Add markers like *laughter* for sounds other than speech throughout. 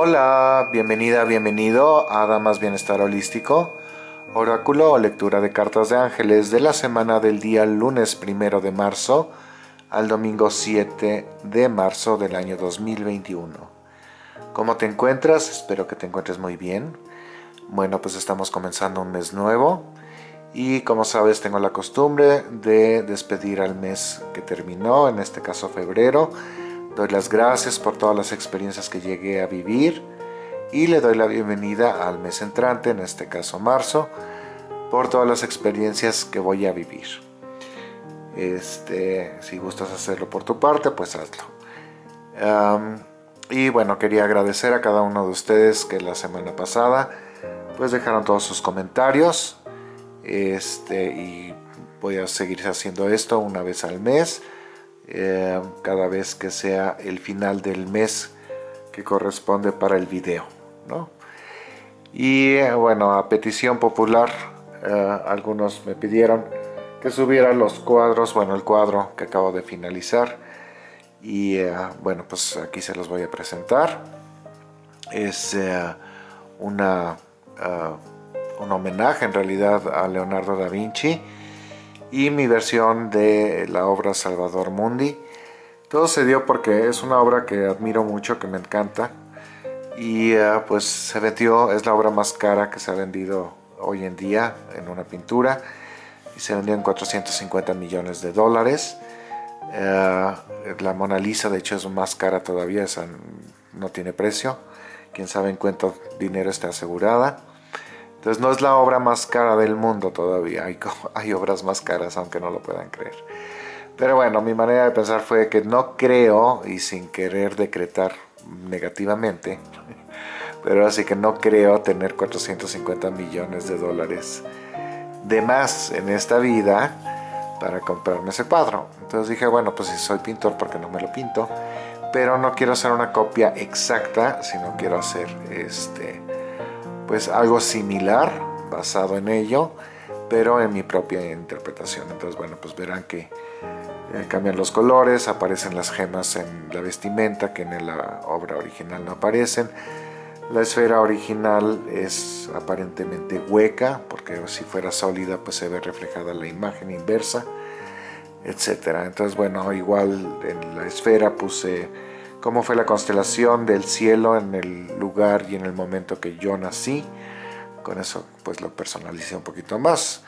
Hola, bienvenida, bienvenido a Damas Bienestar Holístico, oráculo o lectura de cartas de ángeles de la semana del día lunes primero de marzo al domingo 7 de marzo del año 2021. ¿Cómo te encuentras? Espero que te encuentres muy bien. Bueno, pues estamos comenzando un mes nuevo y como sabes tengo la costumbre de despedir al mes que terminó, en este caso febrero, Doy las gracias por todas las experiencias que llegué a vivir y le doy la bienvenida al mes entrante, en este caso marzo, por todas las experiencias que voy a vivir. Este, si gustas hacerlo por tu parte, pues hazlo. y bueno, quería agradecer a cada uno de ustedes que la semana pasada pues dejaron todos sus comentarios. Este, y voy a seguir haciendo esto una vez al mes. Eh, cada vez que sea el final del mes que corresponde para el video. Y eh, bueno, a petición popular, eh, algunos me pidieron que subiera los cuadros, bueno, el cuadro que acabo de finalizar. Y bueno, pues aquí se los voy a presentar. Es una, un homenaje en realidad a Leonardo da Vinci y mi versión de la obra Salvador Mundi. Todo se dio porque es una obra que admiro mucho, que me encanta y eh, pues se vendió, es la obra más cara que se ha vendido hoy en día en una pintura y se vendió en 450 millones de dólares. Eh, la Mona Lisa de hecho es más cara todavía, esa no tiene precio, quién sabe en cuánto dinero está asegurada. Entonces no es la obra más cara del mundo todavía, *laughs* hay, obras más caras aunque no lo puedan creer. Pero bueno, mi manera de pensar fue que no creo, y sin querer decretar negativamente, *laughs* pero así que no creo tener 450 millones de dólares de más en esta vida para comprarme ese cuadro. Entonces dije, bueno, pues si soy pintor, porque no me lo pinto? Pero no quiero hacer una copia exacta, sino quiero hacer este pues algo similar basado en ello pero en mi propia interpretación. Entonces bueno pues verán que eh, cambian los colores aparecen las gemas en la vestimenta que en la obra original no aparecen. La esfera original es aparentemente hueca porque si fuera sólida pues se ve reflejada la imagen inversa etcétera. Entonces bueno igual en la esfera puse cómo fue la constelación del cielo en el lugar y en el momento que yo nací. Con eso pues lo personalicé un poquito más.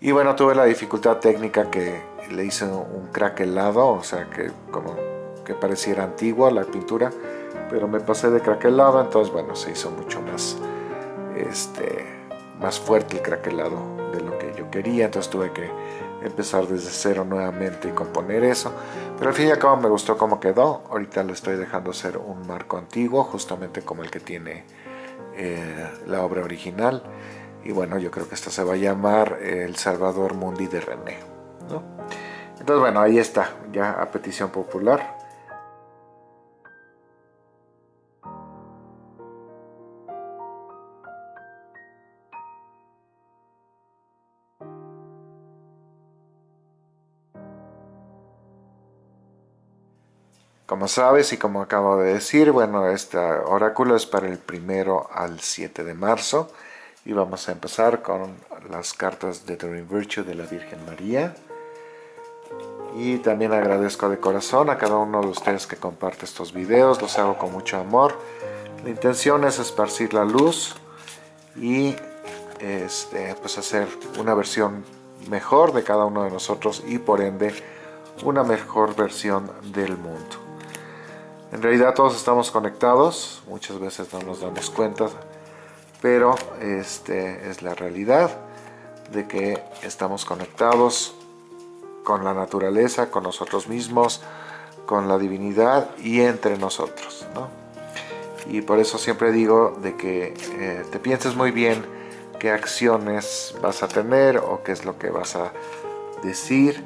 Y bueno, tuve la dificultad técnica que le hice un craquelado, o sea que como que pareciera antigua la pintura, pero me pasé de craquelado, entonces bueno, se hizo mucho más, este, más fuerte el craquelado de lo que yo quería, entonces tuve que empezar desde cero nuevamente y componer eso. Pero al fin y al cabo me gustó cómo quedó. Ahorita lo estoy dejando ser un marco antiguo, justamente como el que tiene eh, la obra original. Y bueno, yo creo que esta se va a llamar El Salvador Mundi de René. Entonces bueno, ahí está, ya a petición popular. Como sabes y como acabo de decir, bueno, este oráculo es para el primero al 7 de marzo y vamos a empezar con las cartas de Dream Virtue de la Virgen María. Y también agradezco de corazón a cada uno de ustedes que comparte estos videos, los hago con mucho amor. La intención es esparcir la luz y este, pues hacer una versión mejor de cada uno de nosotros y por ende una mejor versión del mundo. En realidad todos estamos conectados, muchas veces no nos damos cuenta, pero este es la realidad de que estamos conectados con la naturaleza, con nosotros mismos, con la divinidad y entre nosotros. Y por eso siempre digo de que eh, te pienses muy bien qué acciones vas a tener o qué es lo que vas a decir,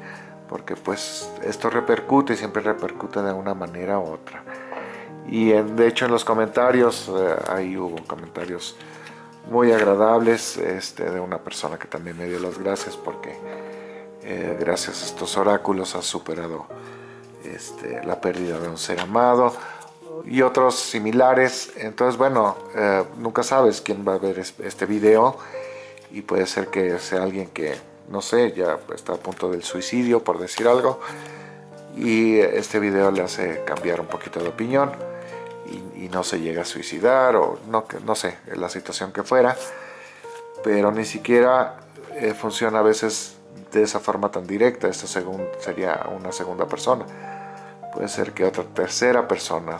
porque pues esto repercute y siempre repercute de una manera u otra. Y de hecho en los comentarios, eh, ahí hubo comentarios muy agradables este, de una persona que también me dio las gracias porque eh, gracias a estos oráculos ha superado este, la pérdida de un ser amado y otros similares. Entonces, bueno, eh, nunca sabes quién va a ver este video y puede ser que sea alguien que, no sé, ya está a punto del suicidio, por decir algo, y este video le hace cambiar un poquito de opinión y, no se llega a suicidar o no, no sé, la situación que fuera, pero ni siquiera eh, funciona a veces de esa forma tan directa, esto sería una segunda persona puede ser que otra tercera persona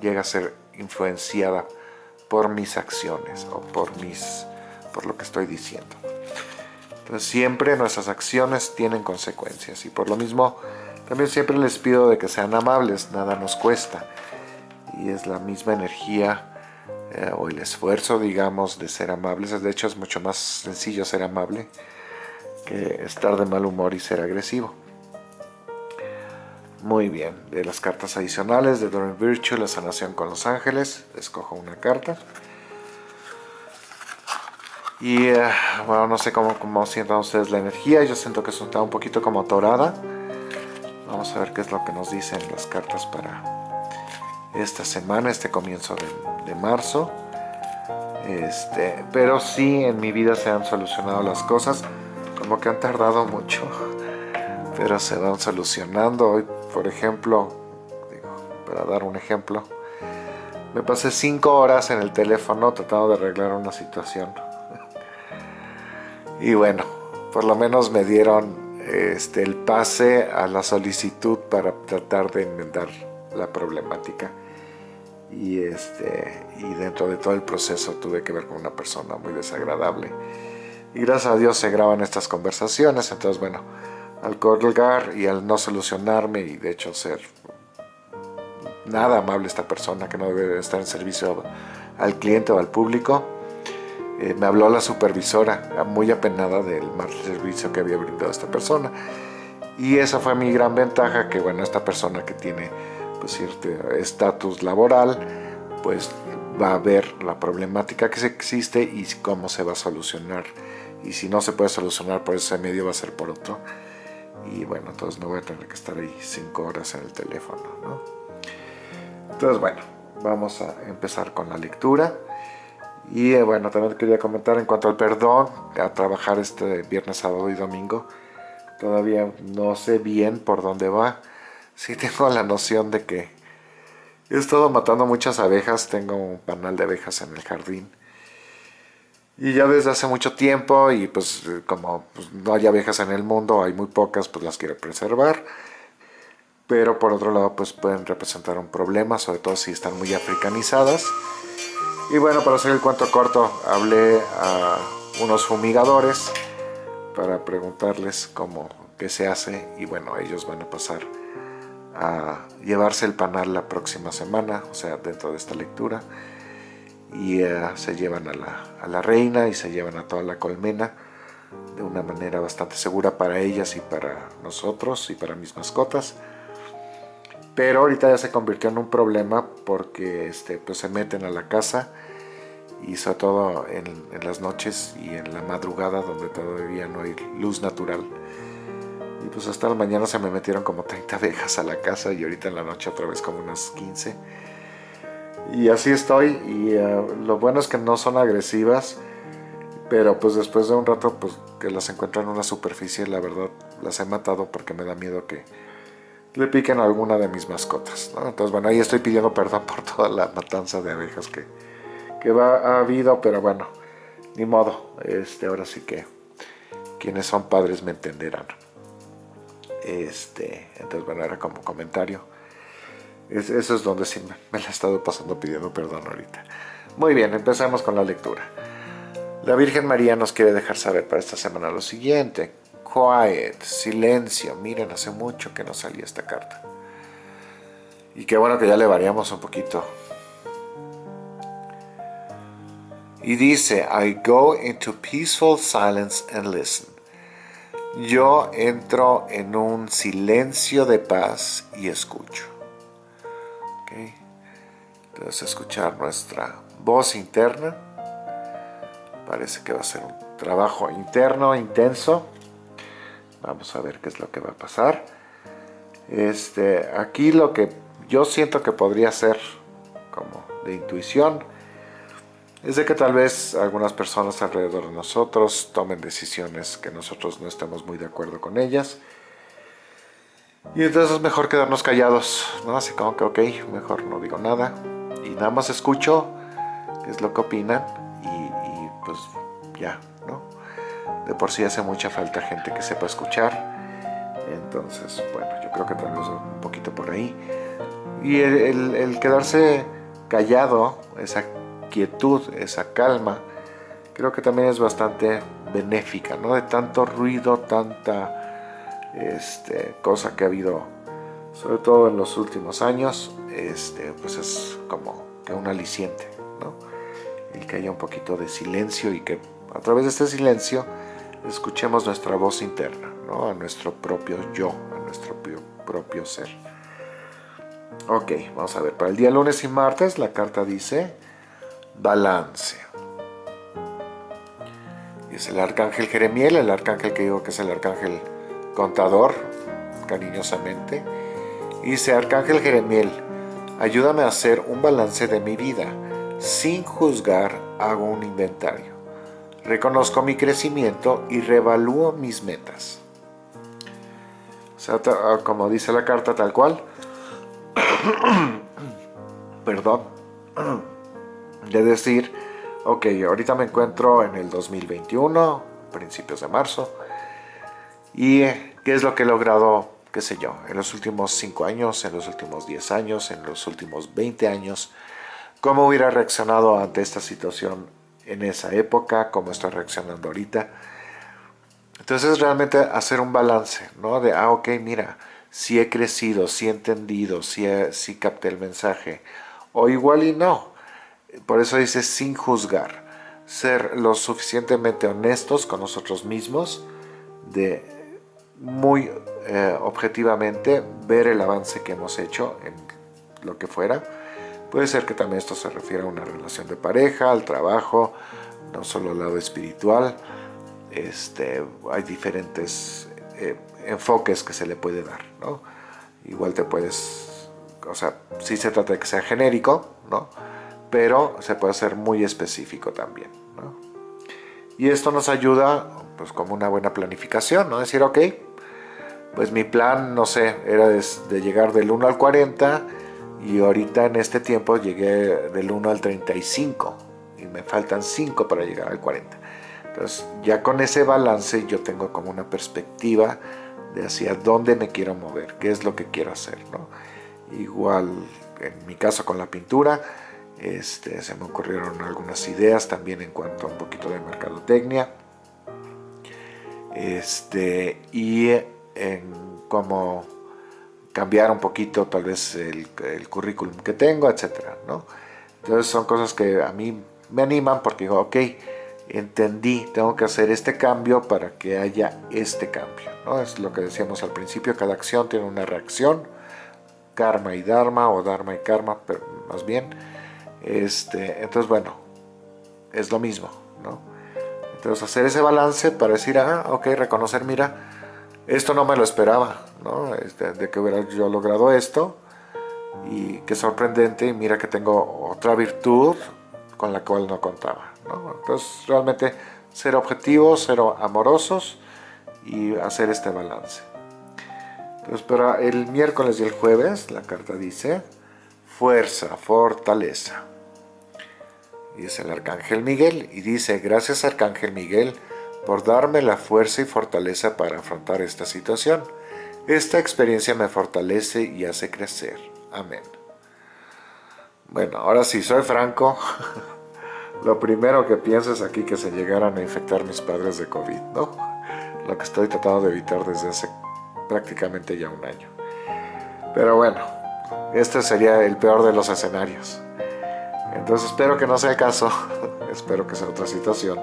llegue a ser influenciada por mis acciones o por, mis, por lo que estoy diciendo. Siempre nuestras acciones tienen consecuencias y por lo mismo también siempre les pido de que sean amables, nada nos cuesta. Y es la misma energía eh, o el esfuerzo, digamos, de ser amables. De hecho es mucho más sencillo ser amable que estar de mal humor y ser agresivo. Muy bien, de las cartas adicionales de Doreen Virtue, la sanación con los ángeles, escojo una carta. Y eh, bueno, no sé cómo, cómo, sientan ustedes la energía, yo siento que está un poquito como atorada. Vamos a ver qué es lo que nos dicen las cartas para esta semana, este comienzo de, de marzo. Este, pero sí, en mi vida se han solucionado las cosas, como que han tardado mucho, pero se van solucionando. Hoy por ejemplo, para dar un ejemplo, me pasé cinco horas en el teléfono tratando de arreglar una situación. Y bueno, por lo menos me dieron este, el pase a la solicitud para tratar de enmendar la problemática. Y, este, y dentro de todo el proceso tuve que ver con una persona muy desagradable. Y gracias a Dios se graban estas conversaciones, entonces bueno, al colgar y al no solucionarme y de hecho ser nada amable esta persona que no debe estar en servicio al cliente o al público, eh, me habló la supervisora muy apenada del mal servicio que había brindado esta persona y esa fue mi gran ventaja que bueno esta persona que tiene pues estatus laboral pues va a ver la problemática que existe y cómo se va a solucionar y si no se puede solucionar por ese medio va a ser por otro y bueno, entonces no voy a tener que estar ahí 5 horas en el teléfono, ¿no? Entonces bueno, vamos a empezar con la lectura. Y eh, bueno, también quería comentar en cuanto al perdón, a trabajar este viernes, sábado y domingo. Todavía no sé bien por dónde va. Sí tengo la noción de que he estado matando muchas abejas, tengo un panal de abejas en el jardín y ya desde hace mucho tiempo, y pues como pues, no hay abejas en el mundo, hay muy pocas, pues las quiero preservar. Pero por otro lado, pues pueden representar un problema, sobre todo si están muy africanizadas. Y bueno, para hacer el cuento corto, hablé a unos fumigadores para preguntarles cómo, qué se hace. Y bueno, ellos van a pasar a llevarse el panal la próxima semana, o sea, dentro de esta lectura y eh, se llevan a la, a la, reina y se llevan a toda la colmena de una manera bastante segura para ellas y para nosotros y para mis mascotas. Pero ahorita ya se convirtió en un problema porque este, pues se meten a la casa y sobre todo en, las noches y en la madrugada donde todavía no hay luz natural. Y pues hasta la mañana se me metieron como 30 abejas a la casa y ahorita en la noche otra vez como unas 15 y así estoy y eh, lo bueno es que no son agresivas pero pues después de un rato pues que las encuentro en una superficie la verdad las he matado porque me da miedo que le piquen a alguna de mis mascotas entonces bueno ahí estoy pidiendo perdón por toda la matanza de abejas que, que ha habido pero bueno ni modo este ahora sí que quienes son padres me entenderán este entonces bueno era como comentario eso es donde sí me, la he estado pasando pidiendo perdón ahorita. Muy bien, empezamos con la lectura. La Virgen María nos quiere dejar saber para esta semana lo siguiente. Quiet, silencio. Miren, hace mucho que no salía esta carta. Y qué bueno que ya le variamos un poquito. Y dice, I go into peaceful silence and listen. Yo entro en un silencio de paz y escucho. Entonces escuchar nuestra voz interna. Parece que va a ser un trabajo interno, intenso. Vamos a ver qué es lo que va a pasar. Este, aquí lo que yo siento que podría ser como de intuición, es de que tal vez algunas personas alrededor de nosotros tomen decisiones que nosotros no estemos muy de acuerdo con ellas. Y entonces es mejor quedarnos callados, ¿no? Así como que, ok, mejor no digo nada. Y nada más escucho qué es lo que opinan y, pues ya. De por sí hace mucha falta gente que sepa escuchar. Entonces, bueno, yo creo que tal vez un poquito por ahí. Y el, quedarse callado, esa quietud, esa calma, creo que también es bastante benéfica, ¿no? De tanto ruido, tanta este, cosa que ha habido, sobre todo en los últimos años, este, pues es como que un aliciente, ¿no? El que haya un poquito de silencio y que a través de este silencio escuchemos nuestra voz interna, ¿no? A nuestro propio yo, a nuestro propio, ser. Ok, vamos a ver, para el día lunes y martes la carta dice balance. Es el arcángel Jeremiel, el arcángel que digo que es el arcángel contador, cariñosamente. dice, arcángel Jeremiel, ayúdame a hacer un balance de mi vida. Sin juzgar, hago un inventario. Reconozco mi crecimiento y revalúo mis metas. O sea, ah, como dice la carta tal cual. *coughs* Perdón *coughs* de decir, ok, ahorita me encuentro en el 2021, principios de marzo, y qué es lo que he logrado, qué sé yo, en los últimos 5 años, en los últimos 10 años, en los últimos 20 años, cómo hubiera reaccionado ante esta situación en esa época, cómo estoy reaccionando ahorita. Entonces realmente hacer un balance, ¿no? De, ah, ok, mira, si he crecido, si he entendido, si, si capté el mensaje, o igual y no, por eso dice sin juzgar, ser lo suficientemente honestos con nosotros mismos, de muy eh, objetivamente ver el avance que hemos hecho en lo que fuera. Puede ser que también esto se refiera a una relación de pareja, al trabajo, no solo al lado espiritual. Este, hay diferentes eh, enfoques que se le puede dar, ¿no? Igual te puedes, o sea, si se trata de que sea genérico, ¿no? pero se puede hacer muy específico también. Y esto nos ayuda pues como una buena planificación, ¿no? Decir, ok, pues mi plan, no sé, era de, llegar del 1 al 40 y ahorita en este tiempo llegué del 1 al 35 y me faltan 5 para llegar al 40. Entonces ya con ese balance yo tengo como una perspectiva de hacia dónde me quiero mover, qué es lo que quiero hacer, ¿no? Igual en mi caso con la pintura, este, se me ocurrieron algunas ideas también en cuanto a un poquito de mercadotecnia. Este, y en cómo cambiar un poquito tal vez el, currículum que tengo, etcétera, ¿no? Entonces son cosas que a mí me animan porque digo, ok, entendí, tengo que hacer este cambio para que haya este cambio, ¿no? Es lo que decíamos al principio, cada acción tiene una reacción, karma y dharma, o dharma y karma, más bien, este, entonces, bueno, es lo mismo, ¿no? Entonces, hacer ese balance para decir, ah, ok, reconocer, mira, esto no me lo esperaba, ¿no? Este, de que hubiera yo logrado esto, y qué sorprendente, y mira que tengo otra virtud con la cual no contaba, ¿no? Entonces, realmente, ser objetivos, ser amorosos, y hacer este balance. Entonces, para el miércoles y el jueves, la carta dice, fuerza, fortaleza y es el Arcángel Miguel, y dice, gracias Arcángel Miguel por darme la fuerza y fortaleza para afrontar esta situación. Esta experiencia me fortalece y hace crecer. Amén. Bueno, ahora sí, soy franco. *laughs* Lo primero que pienso es aquí que se llegaran a infectar mis padres de COVID, ¿no? Lo que estoy tratando de evitar desde hace prácticamente ya un año. Pero bueno, este sería el peor de los escenarios. Entonces espero que no sea el caso, *laughs* espero que sea otra situación.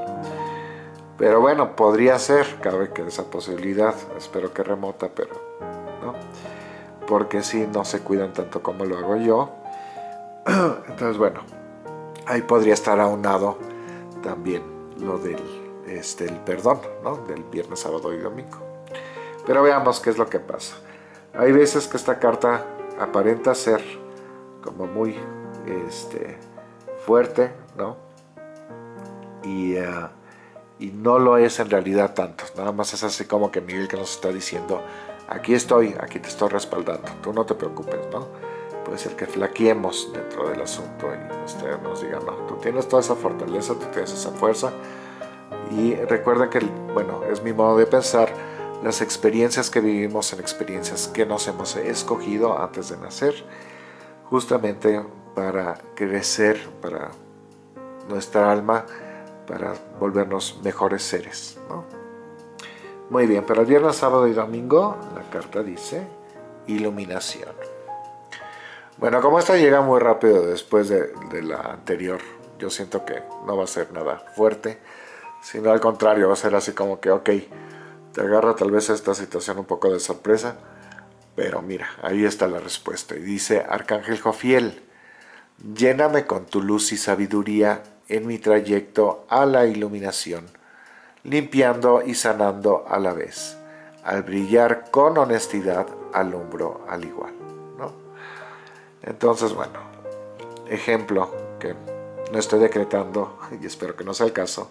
Pero bueno, podría ser, cabe que esa posibilidad, espero que remota, pero no. Porque si no se cuidan tanto como lo hago yo. *clears throat* Entonces bueno, ahí podría estar aunado también lo del este, el perdón, ¿no? Del viernes, sábado y domingo. Pero veamos qué es lo que pasa. Hay veces que esta carta aparenta ser como muy este, fuerte, ¿no? Y, eh, y no lo es en realidad tanto, nada más es así como que Miguel que nos está diciendo, aquí estoy, aquí te estoy respaldando, tú no te preocupes, ¿no? Puede ser que flaqueemos dentro del asunto y usted nos diga, no, tú tienes toda esa fortaleza, tú tienes esa fuerza, y recuerden que, bueno, es mi modo de pensar, las experiencias que vivimos son experiencias que nos hemos escogido antes de nacer, justamente para crecer, para nuestra alma, para volvernos mejores seres. Muy bien, para el viernes, sábado y domingo, la carta dice iluminación. Bueno, como esta llega muy rápido después de, de la anterior, yo siento que no va a ser nada fuerte, sino al contrario, va a ser así como que, ok, te agarra tal vez esta situación un poco de sorpresa, pero mira, ahí está la respuesta. Y dice, Arcángel Jofiel, lléname con tu luz y sabiduría en mi trayecto a la iluminación, limpiando y sanando a la vez. Al brillar con honestidad, alumbro al igual. ¿no? Entonces, bueno, ejemplo que no estoy decretando, *laughs* y espero que no sea el caso,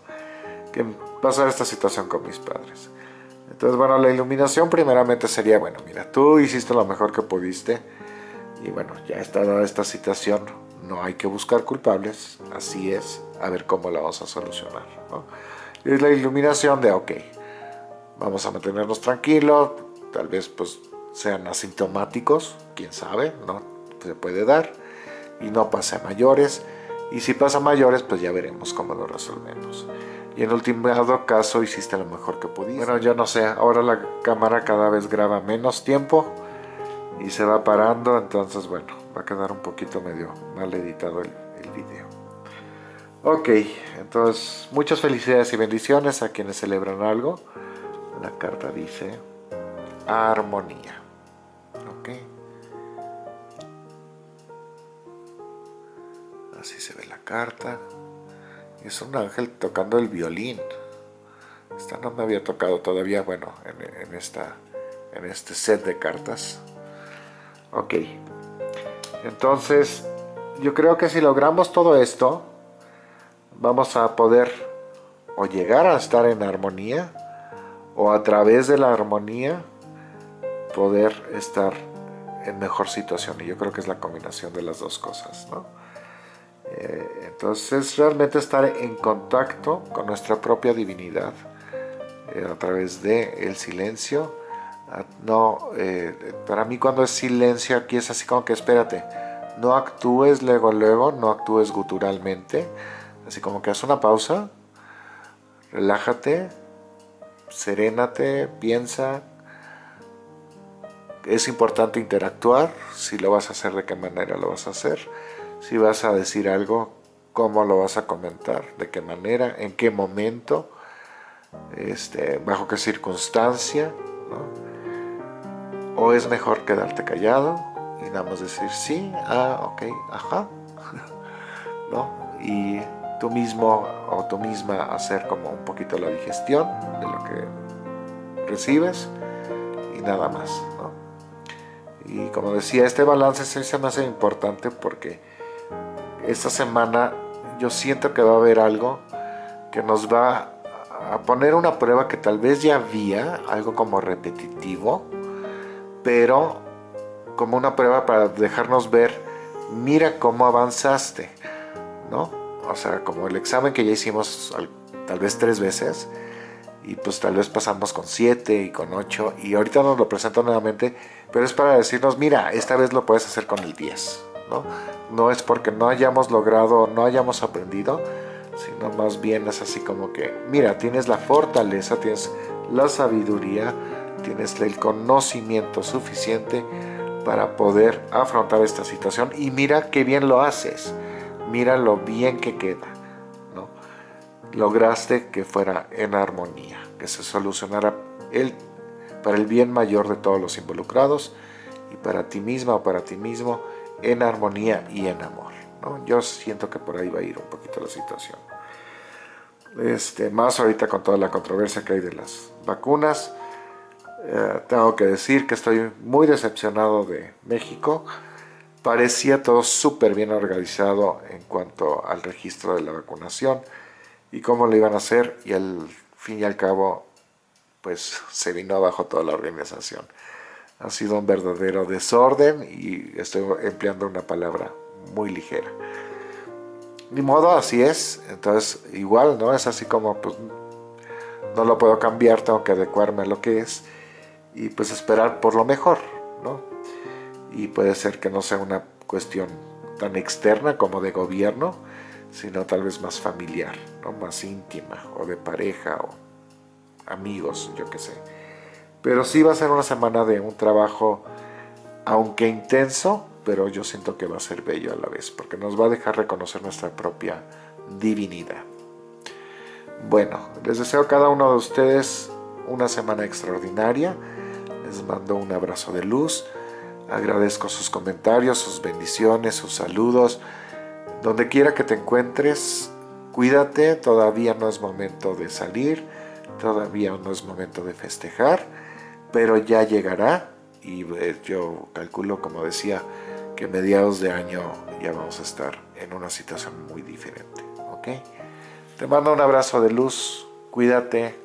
que pasar esta situación con mis padres. Entonces, bueno, la iluminación primeramente sería, bueno, mira, tú hiciste lo mejor que pudiste y bueno, ya está dada esta situación, no hay que buscar culpables, así es, a ver cómo la vamos a solucionar. Y es la iluminación de, ok, vamos a mantenernos tranquilos, tal vez pues sean asintomáticos, quién sabe, no se puede dar, y no pase a mayores, y si pasa a mayores, pues ya veremos cómo lo resolvemos y en último caso hiciste lo mejor que pudiste. Bueno, yo no sé, ahora la cámara cada vez graba menos tiempo y se va parando, entonces bueno, va a quedar un poquito medio mal editado el, el video. Ok, entonces muchas felicidades y bendiciones a quienes celebran algo. La carta dice armonía. Ok. Así se ve la carta. Es un ángel tocando el violín. Esta no me había tocado todavía, bueno, en, esta, en este set de cartas. Ok. Entonces, yo creo que si logramos todo esto, vamos a poder o llegar a estar en armonía, o a través de la armonía, poder estar en mejor situación. Y yo creo que es la combinación de las dos cosas, ¿no? Eh, entonces realmente estar en contacto con nuestra propia divinidad eh, a través del el silencio. Ah, no, eh, para mí cuando es silencio aquí es así como que espérate, no actúes luego luego, no actúes guturalmente, así como que haz una pausa, relájate, serénate, piensa, es importante interactuar, si lo vas a hacer, de qué manera lo vas a hacer. Si vas a decir algo, cómo lo vas a comentar, de qué manera, en qué momento, este, bajo qué circunstancia, o es mejor quedarte callado y nada más decir sí, ah, ok, ajá, *laughs* ¿no? y tú mismo o tú misma hacer como un poquito la digestión de lo que recibes y nada más. ¿no? Y como decía, este balance se me hace importante porque esta semana yo siento que va a haber algo que nos va a poner una prueba que tal vez ya había, algo como repetitivo, pero como una prueba para dejarnos ver, mira cómo avanzaste, ¿no? O sea, como el examen que ya hicimos tal vez tres veces, y pues tal vez pasamos con siete y con ocho, y ahorita nos lo presento nuevamente, pero es para decirnos, mira, esta vez lo puedes hacer con el 10, ¿no? no es porque no hayamos logrado, no hayamos aprendido, sino más bien es así como que, mira, tienes la fortaleza, tienes la sabiduría, tienes el conocimiento suficiente para poder afrontar esta situación y mira qué bien lo haces, mira lo bien que queda, ¿no? Lograste que fuera en armonía, que se solucionara el, para el bien mayor de todos los involucrados y para ti misma o para ti mismo en armonía y en amor. ¿no? Yo siento que por ahí va a ir un poquito la situación. Este, más ahorita con toda la controversia que hay de las vacunas. Eh, tengo que decir que estoy muy decepcionado de México. Parecía todo súper bien organizado en cuanto al registro de la vacunación y cómo lo iban a hacer y al fin y al cabo pues se vino abajo toda la organización. Ha sido un verdadero desorden y estoy empleando una palabra muy ligera. Ni modo, así es. Entonces, igual, ¿no? Es así como, pues, no lo puedo cambiar, tengo que adecuarme a lo que es y pues esperar por lo mejor, ¿no? Y puede ser que no sea una cuestión tan externa como de gobierno, sino tal vez más familiar, ¿no? Más íntima, o de pareja, o amigos, yo qué sé. Pero sí va a ser una semana de un trabajo, aunque intenso, pero yo siento que va a ser bello a la vez, porque nos va a dejar reconocer nuestra propia divinidad. Bueno, les deseo a cada uno de ustedes una semana extraordinaria. Les mando un abrazo de luz. Agradezco sus comentarios, sus bendiciones, sus saludos. Donde quiera que te encuentres, cuídate. Todavía no es momento de salir. Todavía no es momento de festejar. Pero ya llegará. Y eh, yo calculo, como decía, que mediados de año ya vamos a estar en una situación muy diferente. ¿Ok? Te mando un abrazo de luz. Cuídate.